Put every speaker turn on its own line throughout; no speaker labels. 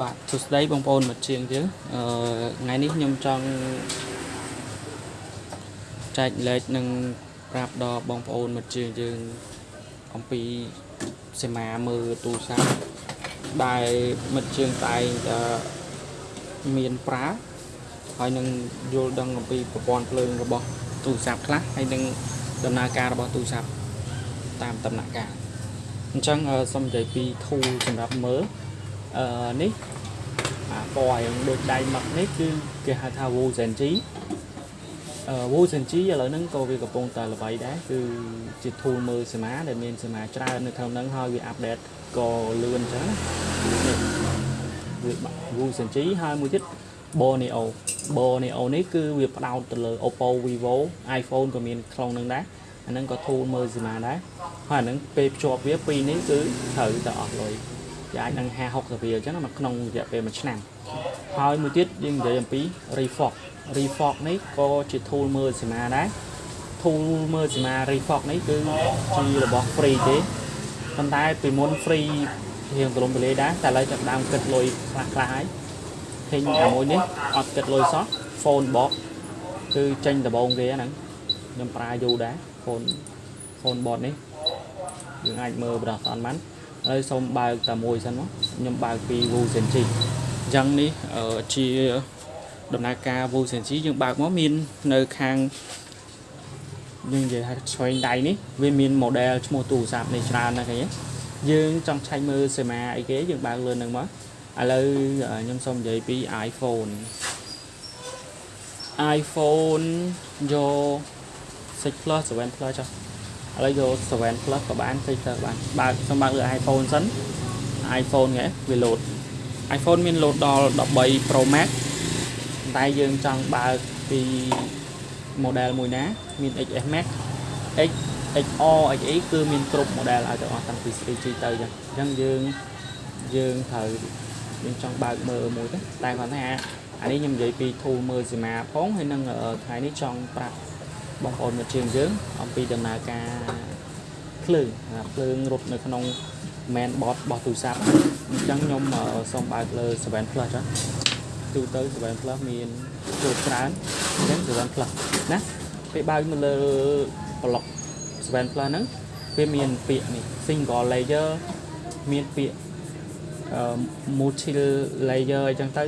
បាទសួស្តីបងប្អូនមិត្តជាងយើងអឺថ្ងៃនេះខ្ញុំចង់ចែកលេខនិងប្រាប់ដល់បងប្អូនមិត្តជាងយើងអំពីសេមាមើលទូរស័ព្ទដែលមិត្តជាងតែងតែមានប្រើហើយនឹងយល់ដឹងអំពីប្រព័ន្ធភ្លើងរបស់ទូរស័ព្ទខ្លះហើយនឹងដំណើរការរបស់ទូរស័ព្ទតាមដំណាក់កាលអញ្ចឹងអឺសូមនិយាយពី tool សម្រាប់មើលអឺ នេះអាពណ៌រៀងដូចដៃម៉ឹកនេះគឺគេហៅថា Wu Zenji អឺ Wu Zenji ឥឡូវហ្នឹងក៏វាកំពុងតែល្បីដែរគឺជា tool មើលសមាដែលមានសមាច្រើននៅក្នុងហ្នឹងហើយវាអាប់ដេតក៏លឿនអញ្ចឹងណានេះវា Wu Zenji ហើយមួយទៀត Borneo Borneo នេះគឺវាផ្ដោតទៅលើ Oppo Vivo iPhone ក៏មានក្នុងហ្នឹងដែរអាហ្នឹងក៏ tool មើលសមាដែរហើយអាហ្នឹងពេលភ្ជាប់វាពីរនេះគឺត្រូវតែអស់លុយ វាអាចនឹង50 60រៀលអញ្ចឹងណាក្នុងរយៈពេល1ឆ្នាំហើយមួយទៀតយើងនិយាយអំពី Refox Refox នេះក៏ជា tool មើលសមាដែរ tool មើលសមា Refox នេះគឺជារបស់ free ទេប៉ុន្តែពីមុន free រៀងទលំទលាយដែរតែឥឡូវចាប់ផ្ដើមគិតលុយខ្លះខ្លះហើយឃើញអាមួយនេះអត់គិតលុយសោះ phone box គឺចេញដំបងគេហ្នឹងខ្ញុំប្រើយូរដែរ phone phone box នេះយើងអាចមើលបដោះអត់បាន ហើយសូមបើកតែមួយសិនមកខ្ញុំបើកពី Wu Senji អញ្ចឹងនេះជាដំណើរការ Wu Senji យើងបើកមកមាននៅខាងយើងនិយាយថាឆ្វេងដៃនេះវាមាន model ឈ្មោះទូរស័ព្ទនេះច្រើនណាស់គេយើងចង់ឆែកមើលសេមាអីគេយើងបើកលឿននឹងមកឥឡូវខ្ញុំសូមនិយាយពី iPhone iPhone យក6 Plus 7 Plus ចុះ ឥឡូវយក7 Plus ក៏បាន6 Plus បានបើកសូមបើកលើ iPhone សិន iPhone ហ៎វា load iPhone មាន load ដល់13 Pro Max តែយើងចង់បើកពី model មួយណា មាន XS Max X XR XE គឺមានគ្រប់ model ឲ្យទាំងអស់តាំងពី 3G ទៅអញ្ចឹងយើងយើងត្រូវយើងចង់បើកមើលមួយទៅតែគាត់ថាអានេះខ្ញុំនិយាយពី tool មើលសមាផងហើយនឹងថ្ងៃនេះចង់ប្រាប់ បងប្អូនមិត្តជាងយើងអំពីដំណើរការភ្លើងភ្លើងរត់នៅក្នុង main board របស់ទូរស័ព្ទអញ្ចឹងខ្ញុំសូមបើកលើ7 Plus ចាទូទៅ7 Plus មានជួបច្រើនអញ្ចឹង7 Plus ណាពេលបើកមកលើប្លុក7 Plus ហ្នឹងវាមានពាក្យនេះ single layer មានពាក្យ multi layer អញ្ចឹងទៅ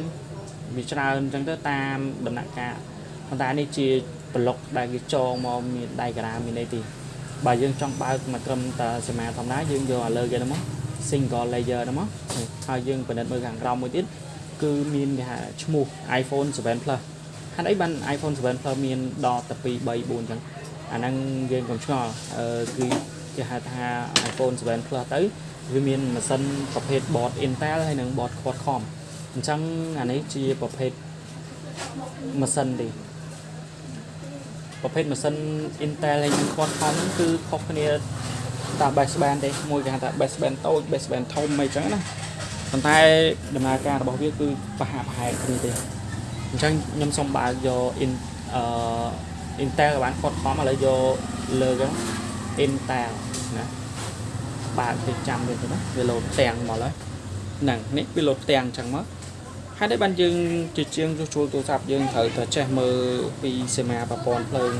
វាច្រើនអញ្ចឹងទៅតាមដំណាក់កាលប៉ុន្តែនេះជា ប្លុកដែលគេចងមកមានដៃក្រាមានអីទីបើយើងចង់បើកមកត្រឹមតែសមាធម្មតាយើងយកឲ្យលើគេហ្នឹងមក single layer ហ្នឹងមកហើយយើងពិនិត្យមើលខាងក្រោមមួយទៀតគឺមានគេហៅឈ្មោះ iPhone 7 Plus ហេតុអីបាន iPhone 7 Plus មានដល់តែ2 3 4អញ្ចឹងអាហ្នឹងយើងកុំឆ្ងល់អឺគឺគេហៅថា iPhone 7 Plus ទៅវាមានម៉ាស៊ីនប្រភេទ board Intel ហើយនិង board Qualcomm អញ្ចឹងអានេះជាប្រភេទម៉ាស៊ីនទេ ប្រភេទម៉ាស៊ីន Intel ហើយនិង Qualcomm ហ្នឹងគឺខុសគ្នាតា baseband ទេមួយគេហៅថា baseband តូច baseband ធំអីចឹងណាប៉ុន្តែដំណើរការរបស់វាគឺប្រហាក់ប្រហែលគ្នាទេអញ្ចឹងខ្ញុំសូមបើកយក in អឺ Intel ក៏បាន Qualcomm ឥឡូវយកលើហ្នឹង Intel ណាបើកទៅចាំវាទៅណាវាលោតទាំងមកហើយហ្នឹងនេះវាលោតទាំងអញ្ចឹងមក ហើយតែបានយើងជាជាងជួលទូរស័ព្ទយើងត្រូវតែចេះមើលពីសេមាប្រព័ន្ធភ្លើង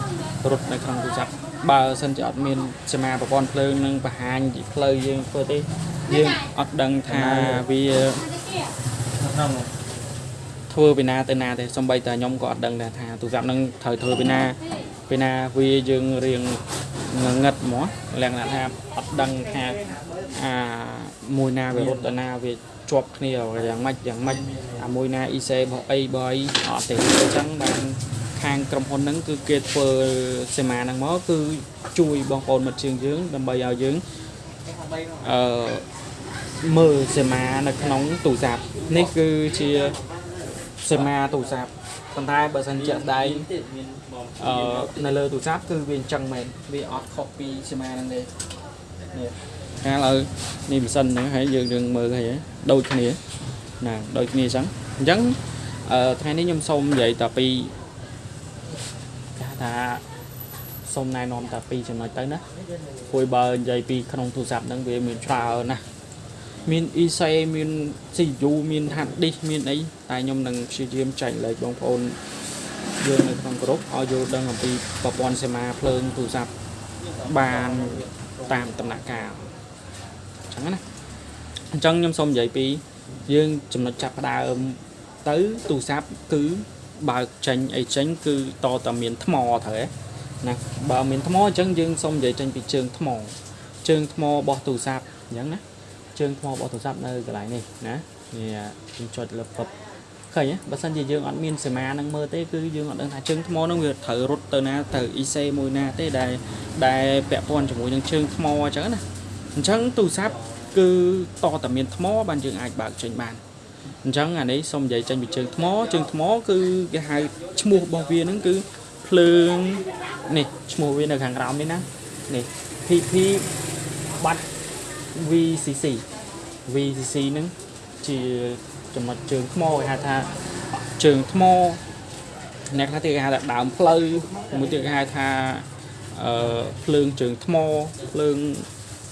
រត់នៅក្នុងទូរស័ព្ទបើសិនជាអត់មានសេមាប្រព័ន្ធភ្លើងនឹងបង្ហាញពីផ្លូវយើងធ្វើទេយើងអត់ដឹងថាវាក្នុងធ្វើពីណាទៅណាទេសំបីតែខ្ញុំក៏អត់ដឹងដែរថាទូរស័ព្ទនឹងត្រូវធ្វើពីណាពីណាវាយើងរៀងងងឹតហ្មងលក្ខណៈថាអត់ដឹងថាអាមួយណាវារត់ទៅណាវា ជាប់គ្នាយ៉ាងម៉េចយ៉ាងម៉េចអាមួយណា IC របស់អីបើអីអត់ទេអញ្ចឹងបានខាងក្រុមហ៊ុនហ្នឹងគឺគេធ្វើសេមាហ្នឹងមកគឺជួយបងប្អូនមិត្តជើងយើងដើម្បីឲ្យយើងអឺមើលសេមានៅក្នុងទូរស័ព្ទនេះគឺជាសេមាទូរស័ព្ទប៉ុន្តែបើសិនជាក់ស្ដែងអឺនៅលើទូរស័ព្ទគឺវាអញ្ចឹងមែនវាអត់ខុសពីសេមាហ្នឹងទេនេះ ខាងលើនេះម៉ាស៊ីនហ្នឹងហើយយើងយើងមើលហើយដូចគ្នាណាដូចគ្នាអញ្ចឹងអញ្ចឹងអឺថ្ងៃនេះខ្ញុំសូមនិយាយតែពីគេថាសូមណែនាំតែពីចំណុចទៅណាព្រោះបើនិយាយពីក្នុងទូរស័ព្ទហ្នឹងវាមានច្រើនណាស់មាន ESA មាន CPU មាន hard disk មានអីតែខ្ញុំនឹងព្យាយាមចែកលេខបងប្អូនយើងនៅក្នុងក្រុមឲ្យយល់ដឹងអំពីប្រព័ន្ធសេមាភ្លើងទូរស័ព្ទបានតាមដំណាក់កាលអញ្ចឹង ណាអញ្ចឹងខ្ញុំសូមនិយាយពីយើងចំណុចចាប់ផ្ដើមទៅទូរស័ព្ទគឺបើកចេញអីចេញគឺតតែមានថ្មត្រូវទេណាបើមានថ្មអញ្ចឹងយើងសូមនិយាយចេញពីជើងថ្មជើងថ្មរបស់ទូរស័ព្ទអញ្ចឹងណាជើងថ្មរបស់ទូរស័ព្ទនៅកន្លែងនេះណានេះខ្ញុំចុចលើពឹបឃើញទេបើសិនជាយើងអត់មានសមានឹងមើលទេគឺយើងអត់ដឹងថាជើងថ្មនឹងវាត្រូវរត់ទៅណាទៅ IC មួយណាទេដែលដែលពាក់ព័ន្ធជាមួយនឹងជើងថ្មអញ្ចឹងណាអញ្ចឹងទូរស័ព្ទ គឺតតែមានថ្មបានយើងអាចបើកចេញបានអញ្ចឹងអានេះសូមនិយាយចេញពីជើងថ្មជើងថ្មគឺគេហៅឈ្មោះរបស់វាហ្នឹងគឺភ្លើងនេះឈ្មោះវានៅខាងក្រោមនេះណានេះ PP បាត់ VCC VCC ហ្នឹងជាចំណុចជើងថ្មគេហៅថាជើងថ្មអ្នកខ្លះទៀតគេហៅថាដើមផ្លូវមួយទៀតគេហៅថាអឺភ្លើងជើងថ្មភ្លើង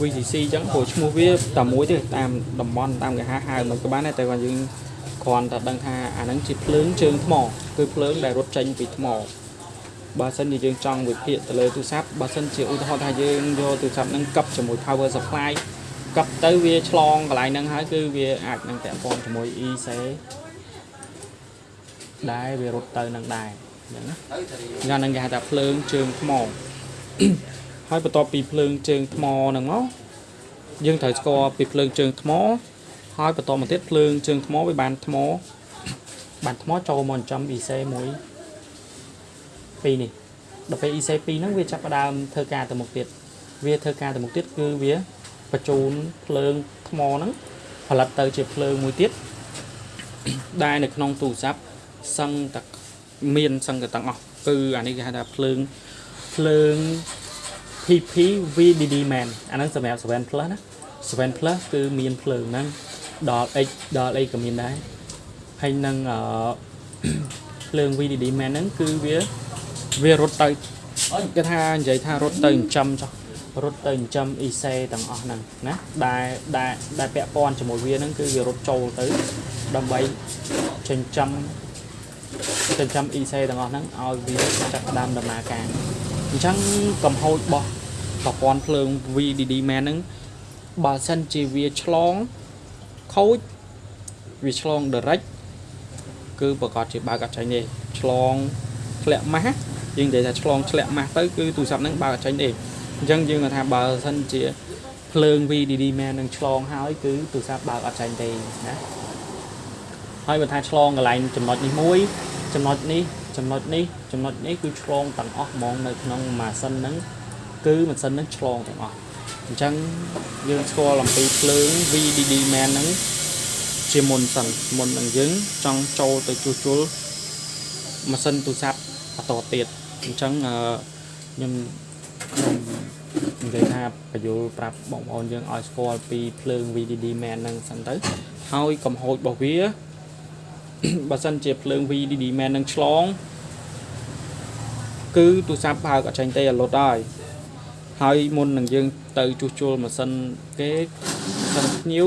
VCC អញ្ចឹងព្រោះឈ្មោះវាតែមួយទេតាមតំបន់តាមគេហៅហៅមិនក៏បានដែរតែគាត់យើងគ្រាន់តែដឹងថាអាហ្នឹងជាភ្លើងជើងថ្មគឺភ្លើងដែលរត់ចេញពីថ្មបើសិនជាយើងចង់វិភាគទៅលើទូរស័ព្ទបើសិនជាឧទាហរណ៍ថាយើងយកទូរស័ព្ទហ្នឹងកັບជាមួយ power supply កັບទៅវាឆ្លងកន្លែងហ្នឹងហើយគឺវាអាចនឹងពាក់ព័ន្ធជាមួយ EC ដែលវារត់ទៅនឹងដែរអញ្ចឹងណាយ៉ាងហ្នឹងគេហៅថាភ្លើងជើងថ្ម ហើយបន្ទាប់ពីភ្លើងជើងថ្មហ្នឹងមកយើងត្រូវស្គាល់ពីភ្លើងជើងថ្ម ហើយបន្តមកទៀតភ្លើងជើងថ្មវាបានថ្ម បានថ្មចូលមកចំ EC មួយពីរនេះដល់ពេល EC 2ហ្នឹងវាចាប់ផ្ដើមធ្វើការទៅមុខទៀតវាធ្វើការទៅមុខទៀតគឺវាបញ្ជូនភ្លើងថ្មហ្នឹងផលិតទៅជាភ្លើងមួយទៀតដែលនៅក្នុងទូរស័ព្ទសឹងតែមានសឹងតែទាំងអស់គឺអានេះគេហៅថាភ្លើងភ្លើង PP VDD man អាហ្នឹងសម្រាប់7 plus ណា7 plus គឺមានភ្លើងហ្នឹងដល់ X ដល់ X ក៏មានដែរហើយនឹងអឺភ្លើង VDD man ហ្នឹងគឺវាវារត់ទៅគេថានិយាយថារត់ទៅចិញ្ចឹមចុះរត់ទៅចិញ្ចឹម EC ទាំងអស់ហ្នឹងណាដែលដែលដែលពាក់ព័ន្ធជាមួយវាហ្នឹងគឺវារត់ចូលទៅដើម្បីចិញ្ចឹមចិញ្ចឹម EC ទាំងអស់ហ្នឹងឲ្យវាចាប់ផ្ដើមដំណើរការ អញ្ចឹងកំហូចរបស់ប្រព័ន្ធភ្លើង VDD man ហ្នឹងបើសិនជាវាឆ្លងខូចវាឆ្លង direct គឺប្រកាសជាបើកអត់ចាញ់ទេឆ្លងធ្លាក់ម៉ាស់យើងនិយាយថាឆ្លងធ្លាក់ម៉ាស់ទៅគឺទូរស័ព្ទហ្នឹងបើកអត់ចាញ់ទេអញ្ចឹងយើងថាបើសិនជាភ្លើង VDD man នឹងឆ្លងហើយគឺទូរស័ព្ទបើកអត់ចាញ់ទេណាហើយបើថាឆ្លងកន្លែងចំណុចនេះមួយចំណុចនេះ ចំណុចនេះចំណុចនេះគឺឆ្លងទាំងអស់ហ្មងនៅក្នុងម៉ាស៊ីនហ្នឹងគឺម៉ាស៊ីនហ្នឹងឆ្លងទាំងអស់អញ្ចឹងយើងស្គាល់អំពីភ្លើង VDD man ហ្នឹងជាមុនសិនមុននឹងយើងចង់ចូលទៅជួសជុលម៉ាស៊ីនទូរស័ព្ទបន្តទៀតអញ្ចឹងខ្ញុំខ្ញុំនិយាយថាបញ្យលប្រាប់បងប្អូនយើងឲ្យស្គាល់ពីភ្លើង VDD man ហ្នឹងសិនទៅហើយកំហូចរបស់វា បើសិនជាភ្លើង VDD man នឹងឆ្លង គឺទូរស័ព្ទបើកអត់ចេញទេលុតហើយហើយមុននឹងយើងទៅជួសជុលម៉ាស៊ីនគេសិនភ្ញៀវ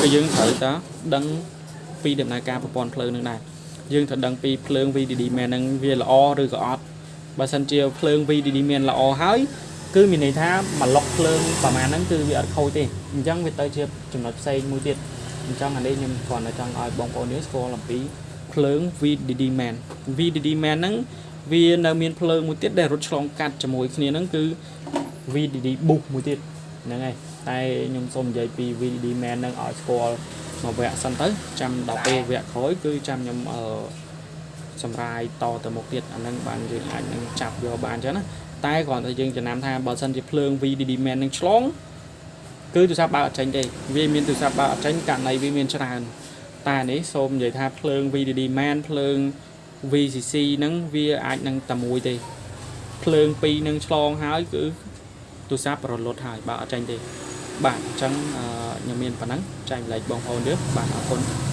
គឺយើងត្រូវតាដឹងពីដំណើរការប្រព័ន្ធភ្លើងនឹងដែរយើងត្រូវដឹងពីភ្លើង VDD man នឹងវាល្អឬក៏អត់បើសិនជាភ្លើង VDD man ល្អហើយគឺមានន័យថាមួយឡុកភ្លើងប្រហែលហ្នឹងគឺវាអត់ខូចទេអញ្ចឹងវាទៅជាចំណុចផ្សេងមួយទៀត អញ្ចឹងអានេះខ្ញុំគ្រាន់តែចង់ឲ្យបងប្អូនយើងស្គាល់អំពីភ្លើង VDD man VDD man ហ្នឹងវានៅមានភ្លើងមួយទៀតដែលរត់ឆ្លងកាត់ជាមួយគ្នាហ្នឹងគឺ VDD boost មួយទៀតហ្នឹងហើយតែខ្ញុំសូមនិយាយពី VDD man ហ្នឹងឲ្យស្គាល់មួយវគ្គសិនទៅចាំដល់ពេលវគ្គក្រោយគឺចាំខ្ញុំអឺសម្រាយតទៅមុខទៀតអាហ្នឹងបានយើងអាចនឹងចាប់យកបានអញ្ចឹងណាតែគ្រាន់តែយើងចំណាំថាបើសិនជាភ្លើង VDD man នឹងឆ្លង គឺទូរស័ព្ទបើកអត់ចេញទេវាមានទូរស័ព្ទបើកអត់ចេញករណីវាមានច្រើនតែនេះសូមនិយាយថាភ្លើង VDD man ភ្លើង VCC ហ្នឹងវាអាចនឹងតែមួយទេភ្លើងពីរនឹងឆ្លងហើយគឺទូរស័ព្ទរលត់ហើយបើអត់ចាញ់ទេបាទអញ្ចឹងខ្ញុំមានប៉ុណ្ណឹងចែកម្លែកបងប្អូនយើងបាទអរគុណ